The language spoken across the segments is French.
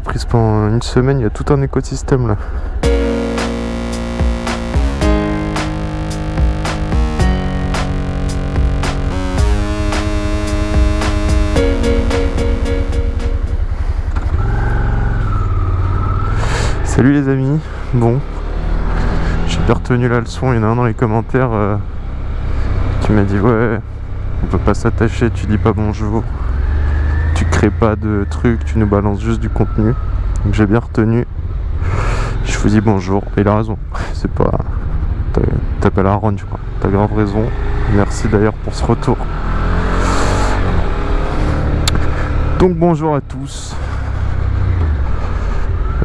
prise pendant une semaine, il y a tout un écosystème là. Salut les amis, bon, j'ai bien retenu la leçon, il y en a un dans les commentaires euh, qui m'a dit ouais, on peut pas s'attacher, tu dis pas bonjour, pas de trucs, tu nous balances juste du contenu. J'ai bien retenu, je vous dis bonjour, et il a raison, c'est pas... T'appelles Aaron je crois, t'as grave raison, merci d'ailleurs pour ce retour. Donc bonjour à tous,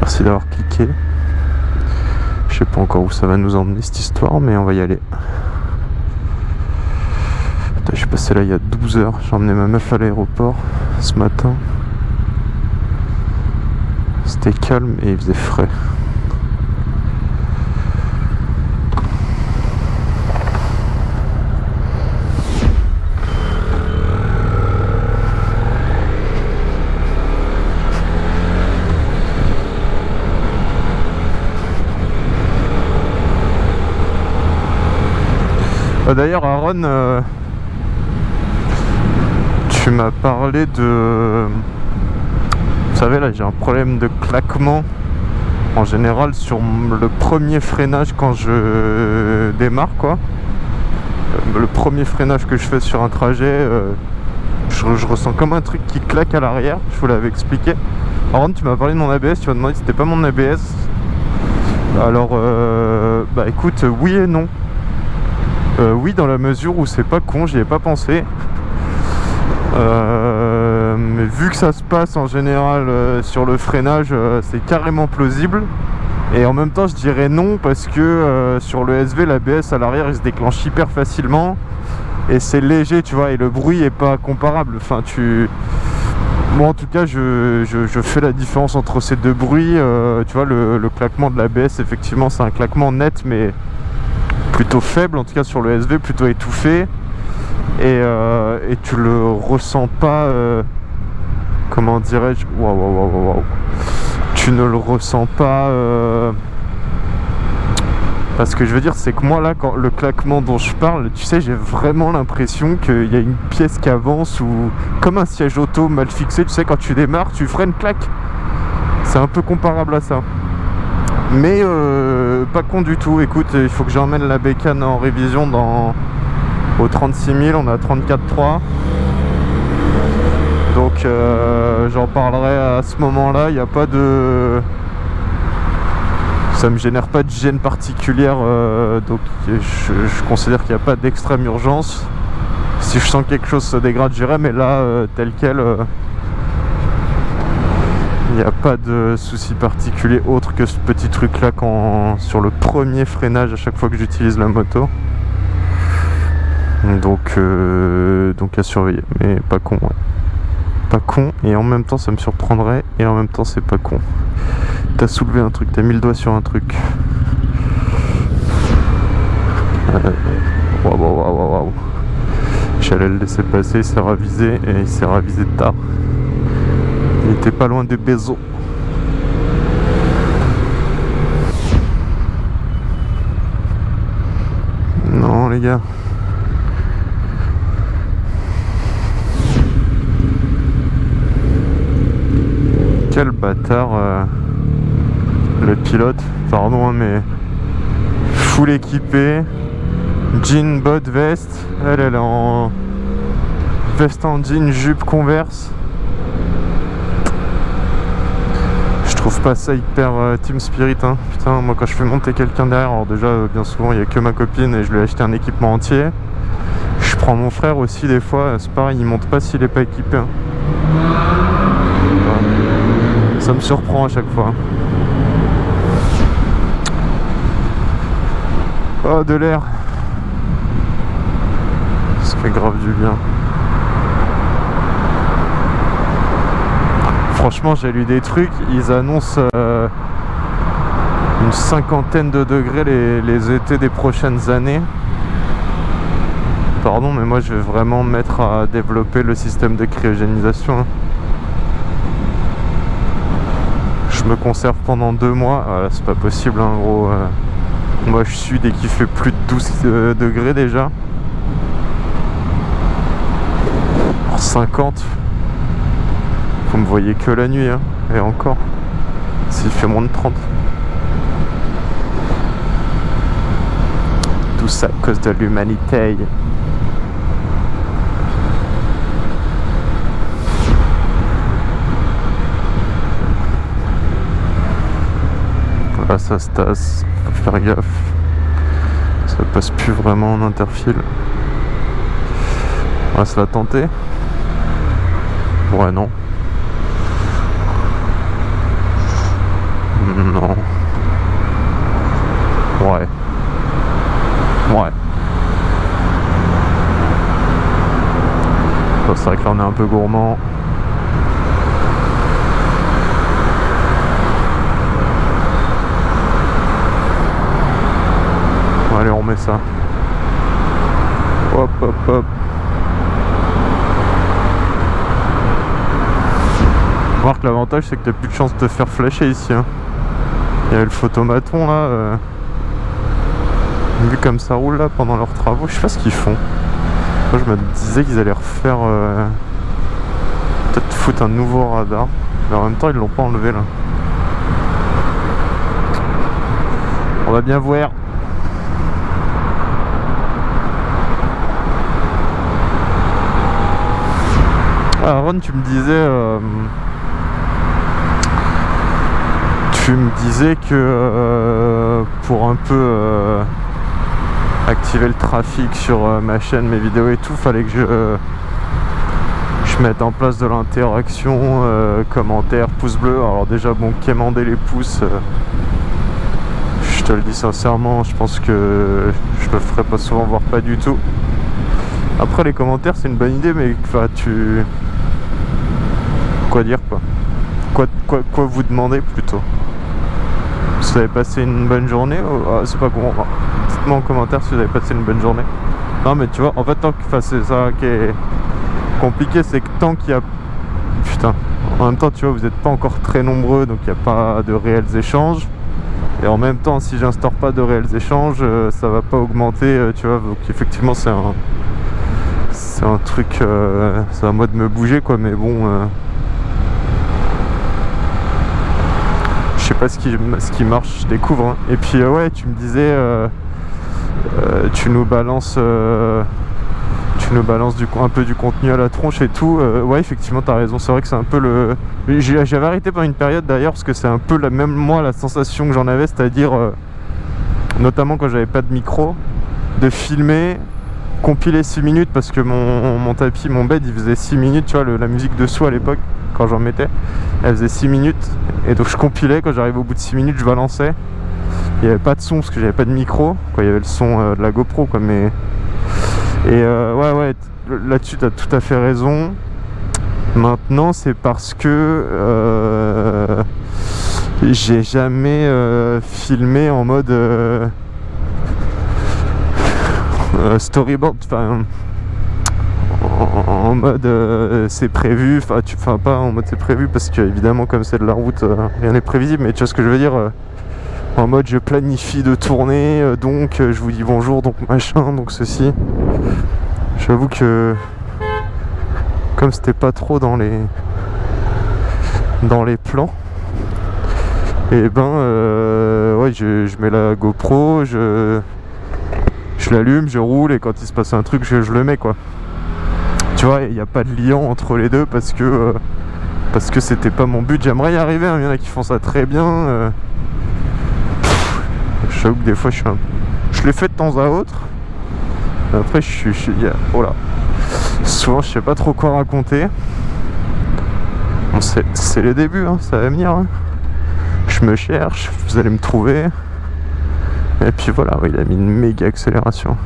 Merci d'avoir cliqué. Je sais pas encore où ça va nous emmener cette histoire, mais on va y aller. Passé là il y a 12 heures. J'ai emmené ma meuf à l'aéroport ce matin. C'était calme et il faisait frais. Bah, d'ailleurs Aaron, euh, tu m'as parlé de... Vous savez là j'ai un problème de claquement en général sur le premier freinage quand je démarre quoi. Euh, le premier freinage que je fais sur un trajet, euh, je, ressens comme un truc qui claque à l'arrière, je vous l'avais expliqué. Aaron tu m'as parlé de mon ABS, tu m'as demandé si c'était pas mon ABS. Alors bah écoute oui et non euh, oui, dans la mesure où c'est pas con, j'y ai pas pensé. Euh, mais vu que ça se passe en général euh, sur le freinage, c'est carrément plausible. Et en même temps, je dirais non parce que sur le SV, l'ABS à l'arrière, il se déclenche hyper facilement. Et c'est léger, tu vois, et le bruit est pas comparable. Enfin, tu... Moi, en tout cas, je, fais la différence entre ces deux bruits. tu vois, le, le claquement de l'ABS, effectivement, c'est un claquement net, mais plutôt faible, en tout cas sur le SV, plutôt étouffé. Et, euh, et tu le ressens pas, euh, comment dirais-je, tu ne le ressens pas. Euh, parce que je veux dire, c'est que moi là, quand le claquement dont je parle, tu sais, j'ai vraiment l'impression qu'il y a une pièce qui avance ou comme un siège auto mal fixé, tu sais, quand tu démarres, tu freines, claque. C'est un peu comparable à ça. Mais pas con du tout. Écoute, il faut que j'emmène la bécane en révision dans au 36 000. On a 34,3. Donc euh, j'en parlerai à ce moment-là. Il n'y a pas de... Ça me génère pas de gêne particulière. Euh, donc je, considère qu'il n'y a pas d'extrême urgence. Si je sens que quelque chose se dégrade, j'irai. Mais là, tel quel il n'y a pas de souci particulier autre que ce petit truc là quand, sur le premier freinage à chaque fois que j'utilise la moto. Donc, euh, donc à surveiller, mais pas con. Pas con et en même temps ça me surprendrait et en même temps c'est pas con. T'as soulevé un truc, t'as mis le doigt sur un truc. Waouh, waouh, waouh, waouh. J'allais le laisser passer, il s'est ravisé et il s'est ravisé tard. Il était pas loin de Bézo. Non les gars. Quel bâtard euh, le pilote, pardon hein, mais full équipé, jean, bot, veste, elle elle est en veste en jean, jupe converse. Trouve pas ça hyper euh, team spirit hein. Putain moi quand je fais monter quelqu'un derrière Alors déjà euh, bien souvent il n'y a que ma copine et je lui ai acheté un équipement entier. Je prends mon frère aussi des fois C'est pareil il monte pas s'il est pas équipé hein. Ça me surprend à chaque fois Oh de l'air Ça fait grave du bien Franchement, j'ai lu des trucs, ils annoncent euh, une cinquantaine de degrés les, étés des prochaines années. Pardon, mais moi je vais vraiment mettre à développer le système de cryogénisation. Hein. Je me conserve pendant deux mois. Voilà, c'est pas possible, en hein, gros. Euh. moi, je suis dès qu'il fait plus de 12 euh, degrés déjà. 50. Vous me voyez que la nuit, hein, et encore. S'il fait moins de 30. Tout ça à cause de l'humanité. Ça se tasse, faut faire gaffe. Ça passe plus vraiment en interfile. On va se la tenter. Ouais, non. Non. Ouais. Ouais. C'est vrai que là on est un peu gourmand. Allez, on ça. Hop, hop, hop. Voir que l'avantage c'est que t'as plus de chance de te faire flasher ici. Hein. Il y a le photomaton là. Euh... Vu comme ça roule là pendant leurs travaux, je sais pas ce qu'ils font. Moi je me disais qu'ils allaient refaire. Euh... Peut-être foutre un nouveau radar. Mais en même temps ils l'ont pas enlevé là. On va bien voir. Ah, Ron, tu me disais... Euh, tu me disais que euh, pour un peu euh, activer le trafic sur ma chaîne, mes vidéos et tout, fallait que je, je mette en place de l'interaction, commentaires, pouces bleus. Alors déjà, bon, quémander les pouces, je te le dis sincèrement, je pense que je le ferai pas souvent, voire pas du tout. Après les commentaires c'est une bonne idée mais tu quoi dire quoi quoi, quoi, quoi vous demander plutôt? Vous avez passé une bonne journée ah, C'est pas bon. Dites-moi en commentaire si vous avez passé une bonne journée. Non mais tu vois, en fait tant que c'est ça qui est compliqué, c'est que tant qu'il y a... Putain, en même temps tu vois, vous n'êtes pas encore très nombreux, donc il n'y a pas de réels échanges. Et en même temps, si j'instaure pas de réels échanges, euh, ça va pas augmenter, euh, tu vois. Donc effectivement, c'est un, c'est un truc, euh, c'est à moi de me bouger, quoi. Mais bon, sais pas ce qui, ce qui marche, je découvre. Hein. Et puis euh, ouais, tu me disais, euh, euh, tu nous balances, tu nous balances du, un peu du contenu à la tronche et tout. ouais, effectivement, t'as raison. C'est vrai que c'est un peu le. J'avais arrêté pendant une période d'ailleurs parce que c'est un peu la même moi la sensation que j'en avais, c'est-à-dire notamment quand j'avais pas de micro, de filmer compiler 6 minutes parce que mon, mon, tapis, mon bed il faisait 6 minutes, tu vois, la musique dessous à l'époque quand j'en mettais, elle faisait 6 minutes et donc je compilais, quand j'arrivais au bout de 6 minutes je balançais. Il n'y avait pas de son parce que j'avais pas de micro, quoi, il y avait le son euh, de la GoPro quoi, mais... Et euh, ouais ouais, là-dessus tu as tout à fait raison. Maintenant c'est parce que euh, j'ai jamais filmé en mode storyboard, enfin en, mode euh, c'est prévu, enfin tu pas en mode c'est prévu parce que évidemment comme c'est de la route euh, rien n'est prévisible mais tu vois ce que je veux dire euh, en mode je planifie de tourner donc je vous dis bonjour donc machin donc ceci. J'avoue que comme c'était pas trop dans les dans les plans et eh ben ouais je, je, mets la GoPro je je l'allume je roule et quand il se passe un truc je, le mets quoi tu vois, il n'y a pas de lien entre les deux parce que euh, parce que c'était pas mon but. J'aimerais y arriver, hein. il y en a qui font ça très bien. Euh. je que des fois je suis un... Je l'ai fait de temps à autre. Après je suis... Oh. Souvent je sais pas trop quoi raconter. C'est les débuts, hein, ça va venir. Hein. Je me cherche, vous allez me trouver. Et puis voilà, il a mis une méga accélération.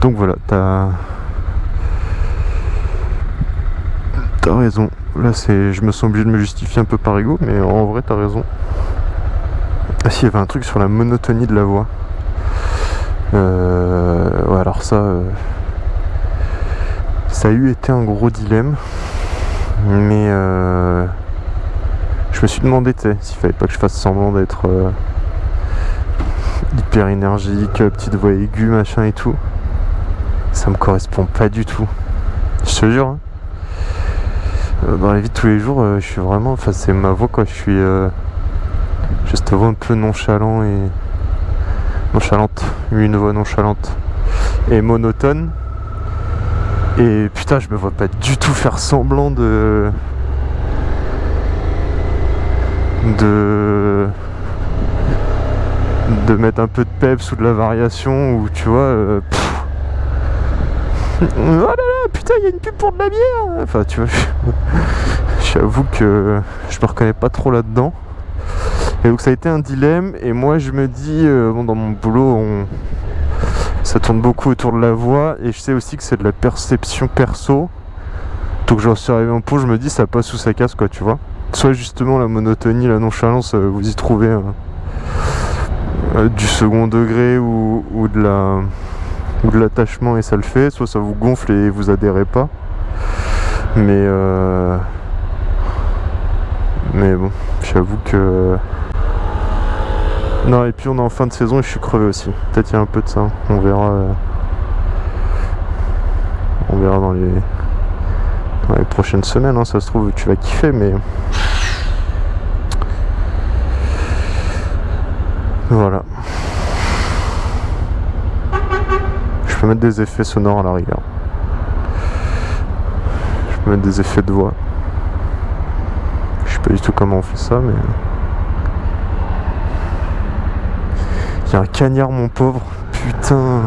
Donc voilà, t'as... T'as raison. Là, c'est, je me sens obligé de me justifier un peu par ego, mais en vrai, t'as raison. Ah si, il y avait un truc sur la monotonie de la voix. Euh... Ouais, alors ça... Euh, Ça a eu été un gros dilemme. Mais euh, je me suis demandé s'il fallait pas que je fasse semblant d'être euh, hyper énergique, petite voix aiguë, machin et tout. Ça me correspond pas du tout. Je te jure. Hein. Euh, dans la vie de tous les jours, je suis vraiment. Enfin, c'est ma voix quoi. Je suis. juste un peu nonchalant et. Nonchalante. Une voix nonchalante. Et monotone. Et putain, je me vois pas du tout faire semblant de. De. de mettre un peu de peps ou de la variation ou tu vois. Euh, oh là là, putain, il y a une pub pour de la bière Enfin, tu vois, j'avoue que je me reconnais pas trop là-dedans. Et donc ça a été un dilemme et moi je me dis, euh, bon dans mon boulot on, ça tourne beaucoup autour de la voix et je sais aussi que c'est de la perception perso. Donc j'en suis arrivé un peu, je me dis ça passe ou ça casse quoi, tu vois. Soit justement la monotonie, la nonchalance, euh, vous y trouvez euh, du second degré ou, de l'attachement et ça le fait, soit ça vous gonfle et vous adhérez pas. Mais euh, mais bon, j'avoue que non, et puis on est en fin de saison et je suis crevé aussi. Peut-être il y a un peu de ça. On verra. Euh, on verra dans les, les prochaines semaines. Hein. Ça se trouve, tu vas kiffer, mais. Voilà. Je peux mettre des effets sonores à la rigueur. Je peux mettre des effets de voix. Je sais pas du tout comment on fait ça, mais. Il y a un cagnard, mon pauvre. Putain.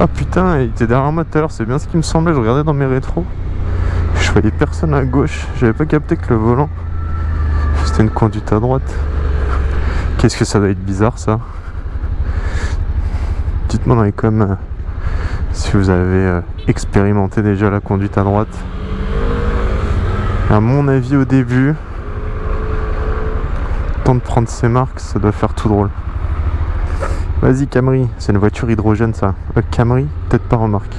Ah putain, il était derrière moi tout à l'heure, c'est bien ce qui me semblait, je regardais dans mes rétros. Je voyais personne à gauche, j'avais pas capté que le volant, c'était une conduite à droite. Qu'est-ce que ça doit être bizarre ça Dites-moi dans les coms euh, si vous avez euh, expérimenté déjà la conduite à droite. À mon avis au début, de prendre ses marques, ça doit faire tout drôle. Vas-y Camry, c'est une voiture hydrogène ça. Euh, Camry, peut-être pas remarque.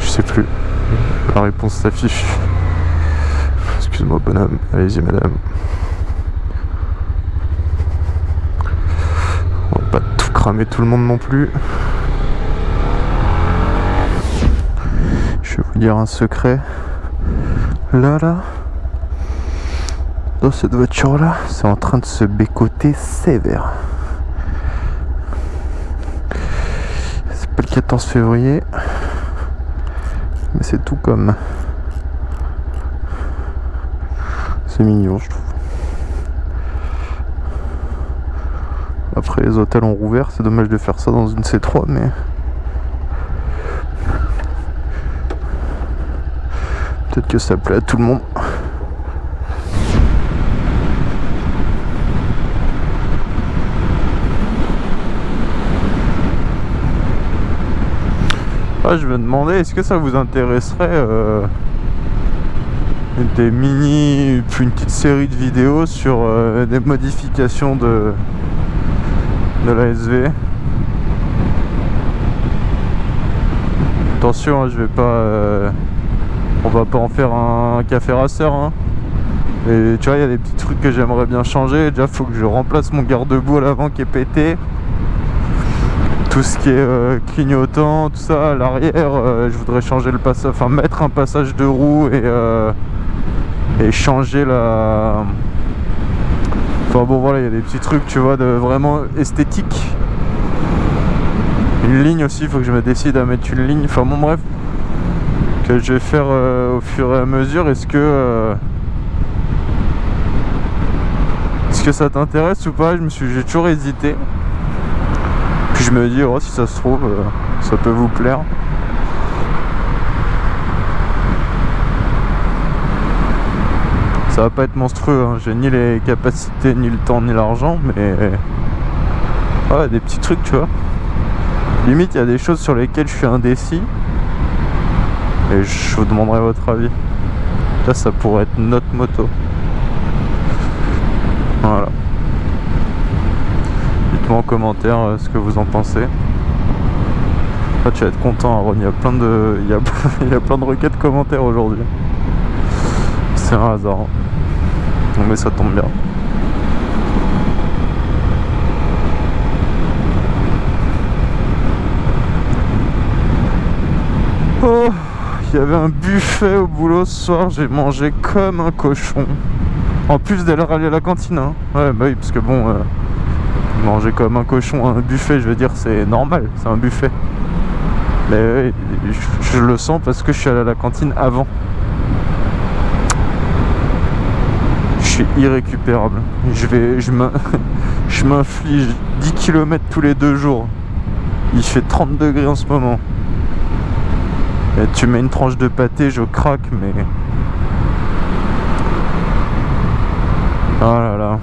Je sais plus. La réponse s'affiche. Excuse-moi bonhomme, allez-y madame. cramer tout le monde non plus. Je vais vous dire un secret. Là, là, dans cette voiture-là, c'est en train de se bécoter sévère. C'est pas le 14 février, mais c'est tout comme. C'est mignon, je trouve. Après les hôtels ont rouvert, c'est dommage de faire ça dans une C3 mais... Peut-être que ça plaît à tout le monde. Ah, je me demandais, est-ce que ça vous intéresserait euh, des mini, une petite série de vidéos sur euh, des modifications de, de la SV. Attention, hein, je vais pas... Euh, on va pas en faire un café racer. Hein. Et tu vois, il y a des petits trucs que j'aimerais bien changer. Déjà, faut que je remplace mon garde-boue à l'avant qui est pété. Tout ce qui est euh, clignotant, tout ça, à l'arrière, euh, je voudrais changer le passage, enfin mettre un passage de roue et, et changer la bon voilà, il y a des petits trucs, tu vois, de vraiment esthétique. Une ligne aussi, faut que je me décide à mettre une ligne. Enfin bon bref, que je vais faire euh, au fur et à mesure. Est-ce que... Euh, est-ce que ça t'intéresse ou pas? Je me suis, j'ai toujours hésité. Puis je me dis, oh si ça se trouve, euh, ça peut vous plaire. ça va pas être monstrueux, hein. j'ai ni les capacités, ni le temps, ni l'argent, mais... Des petits trucs, tu vois. Limite, il y a des choses sur lesquelles je suis indécis. Et je vous demanderai votre avis. Là, ça pourrait être notre moto. Voilà. Dites-moi en commentaire euh, ce que vous en pensez. Là, tu vas être content, Aaron. Il y a plein de, il y a, il y a plein de requêtes commentaires aujourd'hui. C'est un hasard. hein. Mais ça tombe bien. Oh, il y avait un buffet au boulot ce soir, j'ai mangé comme un cochon. En plus d'aller aller à la cantine, hein. Ouais, bah oui, parce que bon, euh, manger comme un cochon un buffet, je veux dire, c'est normal, c'est un buffet. Mais je, le sens parce que je suis allé à la cantine avant. Je suis irrécupérable. Je vais, je m'inflige 10 km tous les deux jours. Il fait 30 degrés en ce moment. Et tu mets une tranche de pâté, je craque, mais. Oh là là.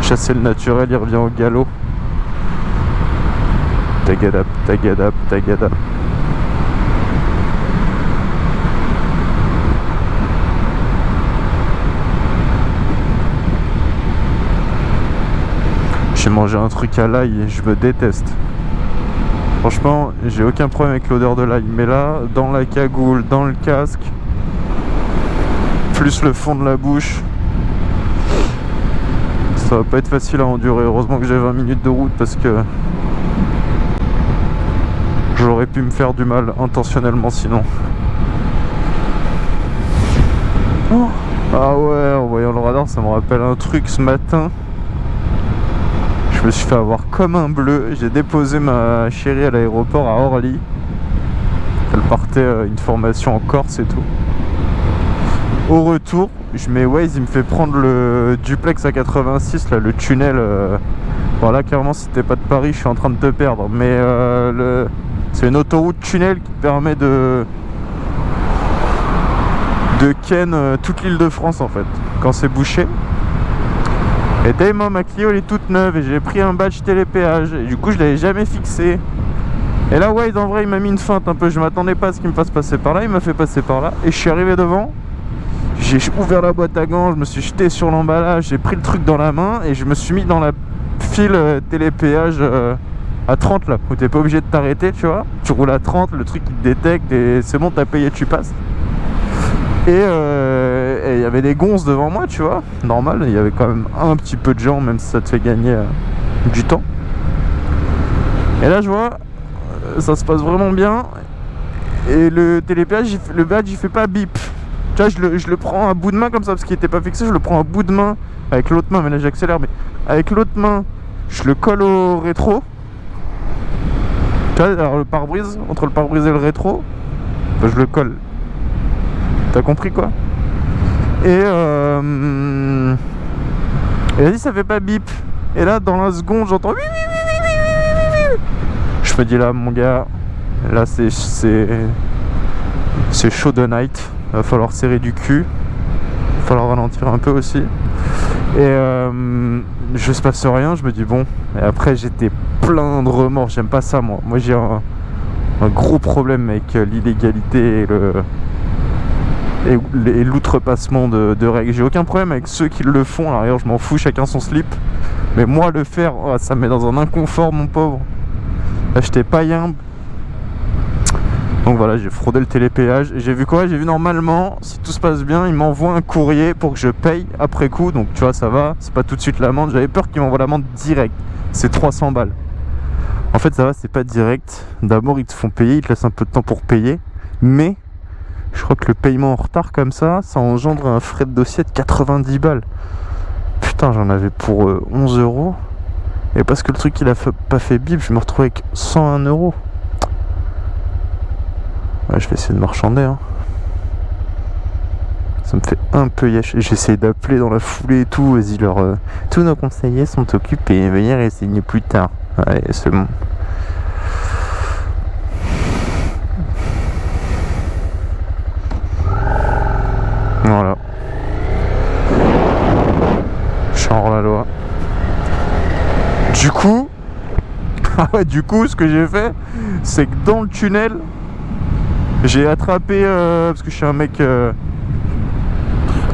Chasser le naturel, il revient au galop. Tagadap, tagadap, tagadap. J'ai mangé un truc à l'ail et je me déteste. Franchement, j'ai aucun problème avec l'odeur de l'ail. Mais là, dans la cagoule, dans le casque, plus le fond de la bouche, ça va pas être facile à endurer. Heureusement que j'ai 20 minutes de route parce que j'aurais pu me faire du mal intentionnellement sinon. Ah ouais, en voyant le radar, ça me rappelle un truc ce matin. Je me suis fait avoir comme un bleu. J'ai déposé ma chérie à l'aéroport à Orly. Elle partait euh, une formation en Corse et tout. Au retour, je mets Waze, il me fait prendre le duplex à 86, là, le tunnel. euh, Bon là, clairement, si t'es pas de Paris, je suis en train de te perdre. Mais euh, c'est une autoroute tunnel qui permet de de ken toute l'île de France en fait, quand c'est bouché. Et dès moi ma Clio elle est toute neuve et j'ai pris un badge télépéage et du coup je l'avais jamais fixé. Et là Wade en vrai il m'a mis une feinte un peu, je m'attendais pas à ce qu'il me fasse passer par là, il m'a fait passer par là et je suis arrivé devant. J'ai ouvert la boîte à gants, je me suis jeté sur l'emballage, j'ai pris le truc dans la main et je me suis mis dans la file euh, télépéage euh, à 30 là, où t'es pas obligé de t'arrêter tu vois. Tu roules à 30, le truc il te détecte et c'est bon t'as payé tu passes. Et euh, il y avait des gonzes devant moi, tu vois. Normal, il y avait quand même un petit peu de gens, même si ça te fait gagner euh, du temps. Et là, je vois, euh, ça se passe vraiment bien. Et le télépéage, le badge, il fait pas bip. Tu vois, je le, je le prends à bout de main comme ça, parce qu'il était pas fixé. Je le prends à bout de main avec l'autre main, mais là j'accélère. Mais avec l'autre main, je le colle au rétro. Tu vois, alors le pare-brise, entre le pare-brise et le rétro, je le colle. T'as compris quoi? Et euh... Et vas-y ça fait pas bip. Et là dans la seconde j'entends. Je me dis là mon gars Là c'est c'est chaud de night. Va falloir serrer du cul. Va falloir ralentir un peu aussi. Et euh, je se passe rien. Je me dis bon. Et après j'étais plein de remords. J'aime pas ça moi. Moi j'ai un, un gros problème avec l'illégalité et le et, l'outrepassement de, règles. J'ai aucun problème avec ceux qui le font, à l'arrière je m'en fous, chacun son slip. Mais moi le faire, oh, ça me met dans un inconfort mon pauvre. Là j'étais païen. Donc voilà, j'ai fraudé le télépéage. J'ai vu quoi? J'ai vu normalement, si tout se passe bien, il m'envoie un courrier pour que je paye après coup. Donc tu vois, ça va, c'est pas tout de suite l'amende. J'avais peur qu'il m'envoie l'amende direct. C'est 300 balles. En fait, ça va, c'est pas direct. D'abord, ils te font payer, ils te laissent un peu de temps pour payer. Mais je crois que le paiement en retard comme ça, ça engendre un frais de dossier de 90 balles. Putain, j'en avais pour euh, 11 euros. Et parce que le truc il a pas fait bip, je me retrouve avec 101 euros. Ouais, je vais essayer de marchander. Hein. Ça me fait un peu. J'essaie d'appeler dans la foulée et tout. Vas-y, leur, euh, tous nos conseillers sont occupés. Veuillez renseigner plus tard. Allez, c'est bon. Voilà. Je suis hors la loi. Du coup, du coup, ce que j'ai fait, c'est que dans le tunnel, j'ai attrapé, euh, parce que je suis un mec euh,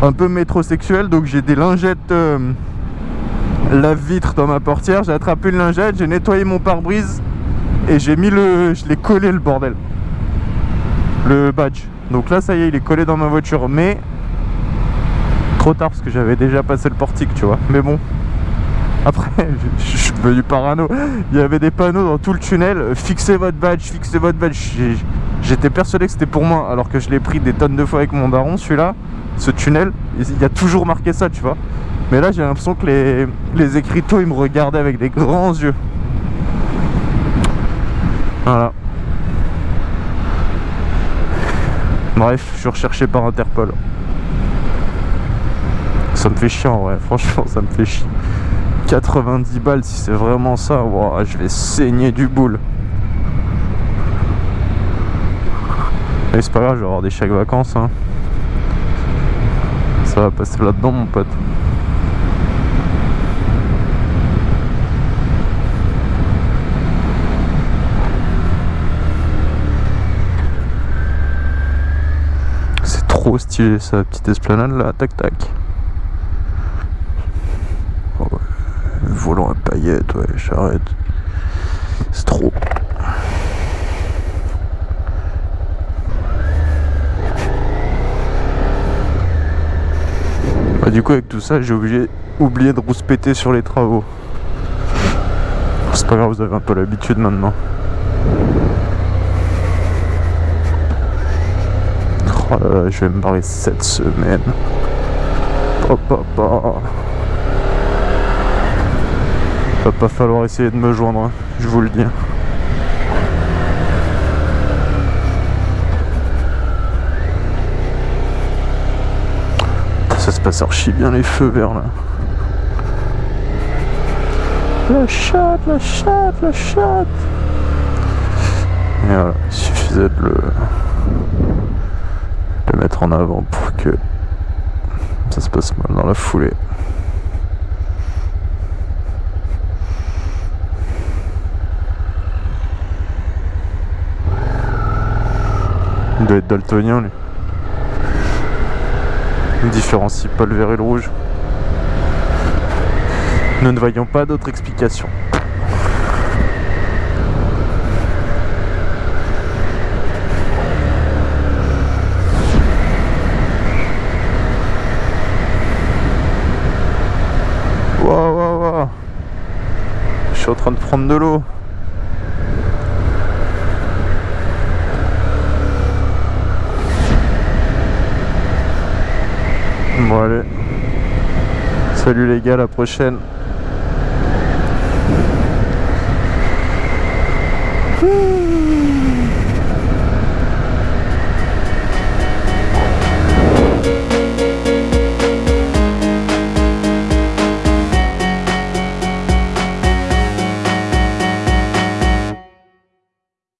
un peu métrosexuel, donc j'ai des lingettes euh, lave-vitre dans ma portière. J'ai attrapé une lingette, j'ai nettoyé mon pare-brise et j'ai mis le, je l'ai collé le bordel, le badge. Donc là, ça y est, il est collé dans ma voiture, mais trop tard parce que j'avais déjà passé le portique, tu vois. Mais bon, après, je, suis devenu parano. Il y avait des panneaux dans tout le tunnel. Fixez votre badge, fixez votre badge. J'étais persuadé que c'était pour moi, alors que je l'ai pris des tonnes de fois avec mon daron, celui-là, ce tunnel, il y a toujours marqué ça, tu vois. Mais là, j'ai l'impression que les, les écriteaux, ils me regardaient avec des grands yeux. Voilà. Bref, je suis recherché par Interpol. Ça me fait chiant, ouais, franchement, ça me fait chier. 90 balles, si c'est vraiment ça, ouah, je vais saigner du boule. Mais c'est pas grave, je vais avoir des chèques vacances. Hein. Ça va passer là-dedans, mon pote. C'est trop stylé, sa petite esplanade là, tac tac. Oh ouais, le volant à paillettes, ouais, j'arrête. C'est trop. Bah, du coup avec tout ça j'ai oublié, oublié de rouspéter sur les travaux. C'est pas grave, vous avez un peu l'habitude maintenant. Oh je vais me barrer cette semaine. Hop hop. Va pas falloir essayer de me joindre, hein, je vous le dis. Ça se passe archi bien les feux verts là. La chatte, la chatte, la chatte. Et voilà, il suffisait de le, le mettre en avant pour que ça se passe mal dans la foulée. Il doit être daltonien lui. Il ne différencie pas le vert et le rouge. Nous ne voyons pas d'autre explication. Waouh, waouh, waouh. Je suis en train de prendre de l'eau. Bon allez. Salut les gars, à la prochaine.